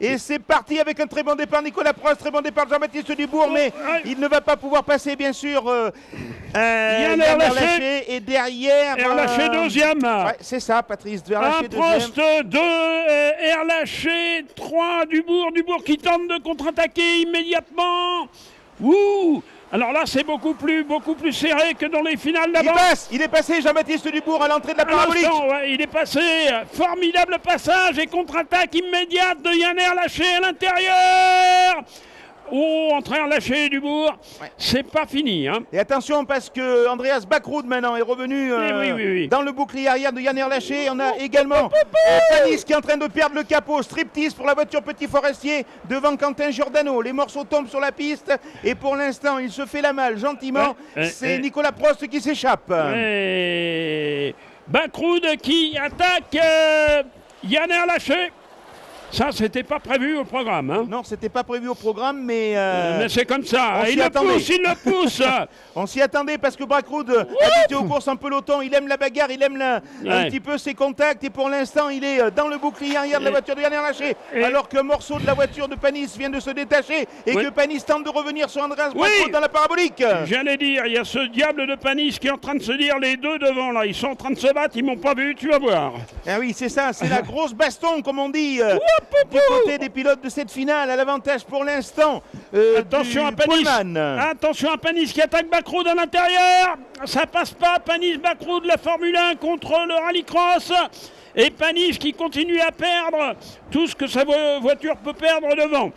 Et c'est parti avec un très bon départ, Nicolas Prost, très bon départ de Jean-Baptiste Dubourg, mais ouais. il ne va pas pouvoir passer, bien sûr. Euh, euh, Yann Yann Erlaché. Erlaché. Et derrière. Erlaché euh, deuxième. Ouais, c'est ça, Patrice. Un Erlaché deuxième. Prost 2, euh, Erlaché 3, Dubourg, Dubourg qui tente de contre-attaquer immédiatement. Ouh Alors là, c'est beaucoup plus, beaucoup plus serré que dans les finales Il d'avant. passe, il est passé, Jean-Baptiste Dubourg, à l'entrée de la parabolique. ouais, il est passé. Formidable passage et contre-attaque immédiate de Yann Erlaché à l'intérieur. Oh, entrée Erlaché, Dubourg. Ouais. C'est pas fini. Hein. Et attention parce que Andreas Backrud maintenant est revenu euh, Eh oui, oui, oui. dans le bouclier arrière de Yann Erlaché. On a également euh, Panis qui est en train de perdre le capot. Striptease pour la voiture Petit Forestier devant Quentin Giordano. Les morceaux tombent sur la piste et pour l'instant il se fait la malle gentiment. Ouais, ouais, C'est. Nicolas Prost qui s'échappe. Et qui attaque euh, Yann Erlaché. Ça, c'était pas prévu au programme. Hein. Non, c'était pas prévu au programme, mais, euh, Mais c'est comme ça. on Il s'y le attendait. pousse, il le pousse. on s'y attendait parce que Backrud habitué aux courses en peloton, il aime la bagarre, il aime la- un petit peu ses contacts et pour l'instant il est euh, dans le bouclier arrière de la voiture de Yann Erlaché et- alors qu'un morceau de la voiture de Panis vient de se détacher et Oui. que Panis tente de revenir sur Andreas Oui. Dans la parabolique. J'allais dire, il y a ce diable de Panis qui est en train de se dire les deux devant là. Ils sont en train de se battre, ils m'ont pas vu, tu vas voir. Ah oui, c'est ça, c'est la grosse baston, comme on dit, euh, du côté des pilotes de cette finale, à l'avantage pour l'instant. euh, Attention du à Panis. Pullman. Attention à Panis qui attaque Bacroud à l'intérieur. Ça passe pas. Panis Bacroud, la Formule 1 contre le rallycross. Et Panis qui continue à perdre tout ce que sa vo- voiture peut perdre devant.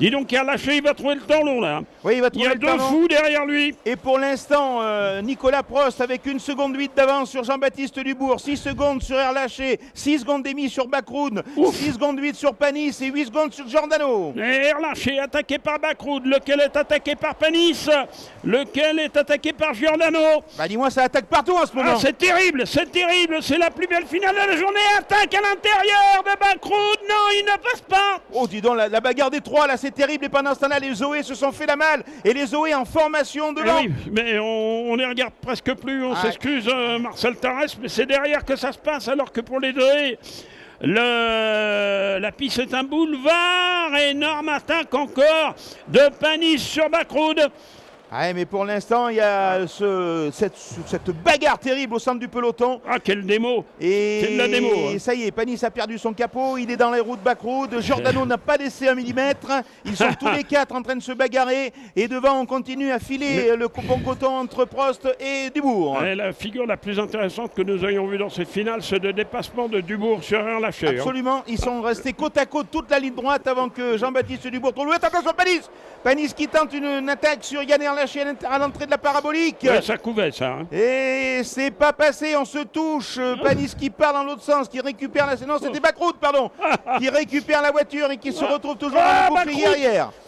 Dis donc, qui a lâché, il va trouver le temps long là. Oui, il va Il y trouver a le deux fous derrière lui. Et pour l'instant, euh, Nicolas Prost avec une seconde 8 d'avance sur Jean-Baptiste Dubourg, 6 secondes sur Erlaché, 6 secondes et demie sur Bacroud, Ouf. 6 secondes 8 sur Panis et 8 secondes sur Giordano. Et Erlaché attaqué par Bacroud, lequel est attaqué par Panis, lequel est attaqué par Giordano. Bah dis-moi, ça attaque partout en ce Ah, moment. c'est terrible, c'est terrible, c'est la plus belle finale de la journée. Attaque à l'intérieur de Bacroud, non, il ne passe pas. oh, dis donc, la, la bagarre des trois, là, c'est terrible. Et pendant ce temps-là, les Zoé se sont fait la malle. Et les Zoé en formation Eh devant. oui, mais on, on les regarde presque plus, on Ah. s'excuse euh, Marcel Tarès, mais c'est derrière que ça se passe, alors que pour les le, la piste est un boulevard, énorme attaque encore de Panis sur Bacroud. Ouais, mais pour l'instant, il y a ce- cette, cette bagarre terrible au centre du peloton. Ah, quelle démo Et C'est de la démo, hein. ça y est, Panis a perdu son capot, il est dans les roues de Backroad, Giordano n'a pas laissé un millimètre, ils sont tous les quatre en train de se bagarrer, et devant on continue à filer le bon coton entre Prost et Dubourg. Et La figure la plus intéressante que nous ayons vue dans cette finale, c'est le dépassement de Dubourg sur Erlaché. hein. Absolument, ils sont restés côte à côte toute la ligne droite avant que Jean-Baptiste Dubourg trouve attention Panis Panis qui tente une, une attaque sur Yann lâché à l'entrée de la parabolique. Ça couvait ça. Hein. Et c'est pas passé, on se touche. Panis qui part dans l'autre sens, qui récupère la... Non, c'était Bacroute, pardon. qui récupère la voiture et qui se retrouve toujours ah, le.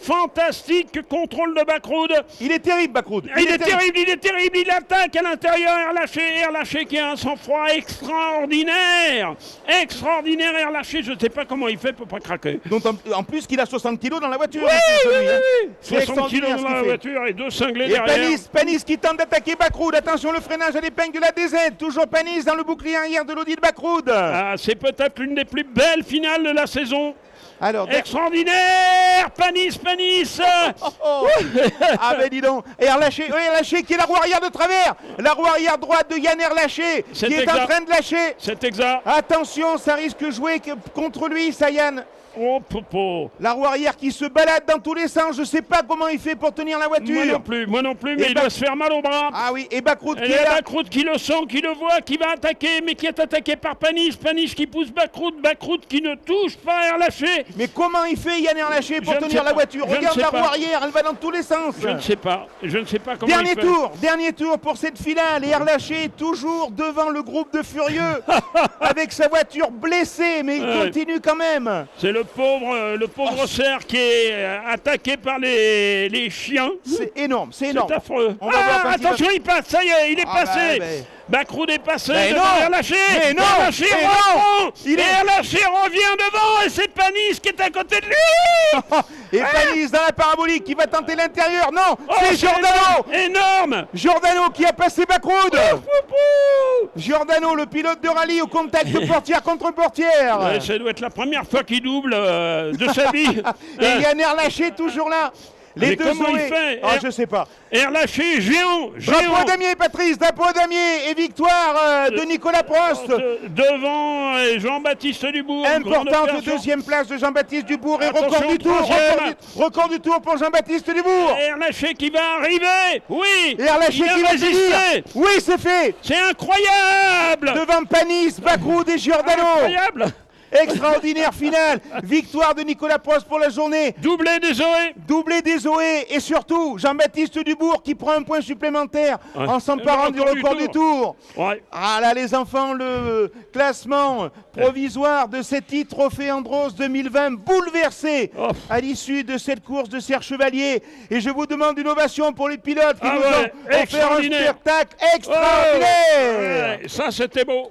Fantastique contrôle de Bacroute. Il est terrible, Bacroute. Il, est, terrible, il est terrible. Il attaque à l'intérieur. Erlaché, Erlaché qui a un sang-froid extraordinaire. Extraordinaire, Erlaché. Je ne sais pas comment il fait pour pas craquer. Donc, en plus qu'il a 60 kilos dans la voiture. Oui, hein. oui, oui, oui. 60 kilos dans la voiture et 200 Panis, Panis qui tente d'attaquer Backroud. Attention, le freinage à l'épingle de la DZ. Toujours Panis dans le bouclier arrière de l'Audi de Backroud. Ah, c'est peut-être l'une des plus belles finales de la saison. Alors, extraordinaire Panis, Panis. Oh, oh, oh. Ah ben dis donc Et Erlaché, oui, Erlaché qui est la roue arrière de travers La roue arrière droite de Yann Erlaché qui est en train de lâcher C'est exact Attention, ça risque de jouer contre lui, ça Yann Oh, popo. La roue arrière qui se balade dans tous les sens, je sais pas comment il fait pour tenir la voiture Moi non plus, moi non plus, mais Et il Bac- doit se faire mal au bras. Ah oui, et Backroad Et qui est là qui le sent, qui le voit, qui va attaquer, mais qui est attaqué par Panis. Panis qui pousse Bacroud, Bacroud qui ne touche pas Erlaché. Mais comment il fait Yann Erlaché pour Je ne tenir la voiture? Je ne Regarde la roue arrière, elle va dans tous les sens Je ne sais pas, je ne sais pas comment Dernier il fait. tour, dernier tour pour cette finale et Erlaché toujours devant le groupe de furieux avec sa voiture blessée mais il Ouais. continue quand même. C'est le pauvre, euh, le pauvre Oh. cerf qui est euh, attaqué par les, les chiens. C'est énorme, c'est C'est énorme. affreux. On va voir ah, attention, il passe, ça y est, il est Ah bah, passé. Ouais, Bacrou dépassé Mais non Erlaché. Mais non Mais non Il est- Et Erlaché revient devant et c'est Panis qui est à côté de lui. Et Panis dans la parabolique qui va tenter l'intérieur. Non, Oh, c'est Giordano énorme. Énorme. Giordano qui a passé Bacroud Poupou. Giordano, le pilote de rallye au contact de portière contre portière. Ouais, ça doit être la première fois qu'il double euh, de sa vie. Et Yann Erlaché toujours là. Les Mais deux comment il fait Ah, je sais pas. Erlaché, géant, Drapeau géant. damier, Patrice, drapeau damier et victoire euh, de Nicolas Prost. De- devant euh, Jean-Baptiste Dubourg. Importante deuxième place de Jean-Baptiste Dubourg et Attention, record du tour. Record du, record du tour pour Jean-Baptiste Dubourg. Erlaché qui va arriver. Oui. Erlaché qui va résisté. sévir. Oui, c'est fait. C'est incroyable. Devant Panis, Bacroud et Giordano. Incroyable. Extraordinaire finale. Victoire de Nicolas Prost pour la journée. Doublé des Zoé. Doublé des Zoé et surtout Jean-Baptiste Dubourg qui prend un point supplémentaire Ouais. en s'emparant du record du du tour. Ouais. Ah là les enfants, le classement provisoire de cet titre Trophée Andros 2020 bouleversé Oh. à l'issue de cette course de Serre Chevalier. Et je vous demande une ovation pour les pilotes qui Ah nous ouais, ont offert un spectacle extraordinaire. Ça c'était beau.